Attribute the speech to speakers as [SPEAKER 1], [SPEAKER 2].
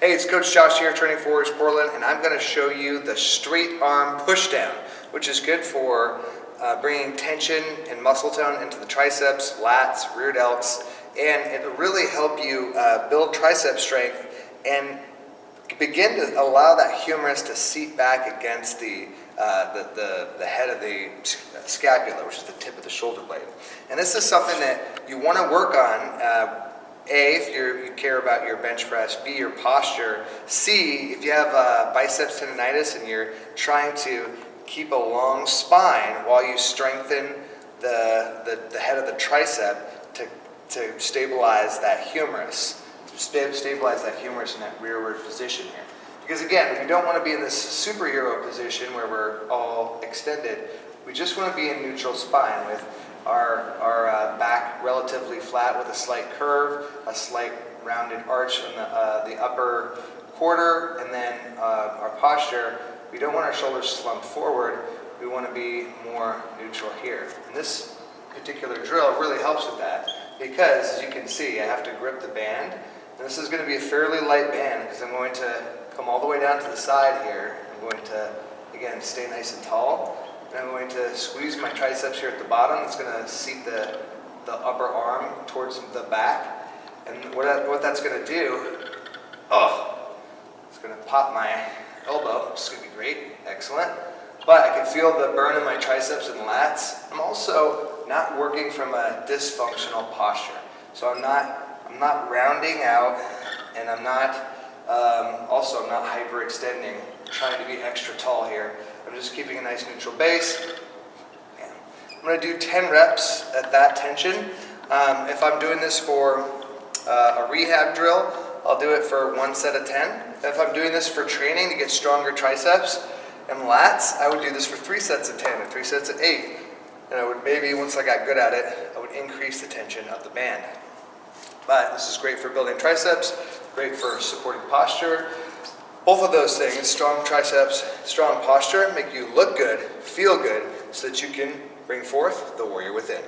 [SPEAKER 1] Hey, it's Coach Josh here, training for Warriors Portland, and I'm going to show you the straight arm pushdown, which is good for uh, bringing tension and muscle tone into the triceps, lats, rear delts, and it'll really help you uh, build tricep strength and begin to allow that humerus to seat back against the, uh, the, the, the, head of the scapula, which is the tip of the shoulder blade. And this is something that you want to work on uh, a, if you care about your bench press, B, your posture, C, if you have uh, biceps tendonitis and you're trying to keep a long spine while you strengthen the, the, the head of the tricep to, to stabilize that humerus, to stabilize that humerus in that rearward position here. Because again, we don't want to be in this superhero position where we're all extended. We just want to be in neutral spine with our, our relatively flat with a slight curve, a slight rounded arch in the, uh, the upper quarter, and then uh, our posture, we don't want our shoulders slumped forward, we want to be more neutral here. And this particular drill really helps with that because, as you can see, I have to grip the band. And this is going to be a fairly light band because I'm going to come all the way down to the side here. I'm going to, again, stay nice and tall. And I'm going to squeeze my triceps here at the bottom. It's going to seat the, the upper arm towards the back. And what, that, what that's going to do, oh, it's going to pop my elbow, which is going to be great, excellent. But I can feel the burn in my triceps and lats. I'm also not working from a dysfunctional posture. So I'm not, I'm not rounding out and I'm not, um, also I'm not hyperextending, trying to be extra tall here. I'm just keeping a nice neutral base. I'm going to do 10 reps at that tension. Um, if I'm doing this for uh, a rehab drill, I'll do it for one set of 10. If I'm doing this for training to get stronger triceps and lats, I would do this for three sets of 10 or three sets of eight. And I would maybe, once I got good at it, I would increase the tension of the band. But this is great for building triceps, great for supporting posture, both of those things, strong triceps, strong posture, make you look good, feel good, so that you can bring forth the warrior within.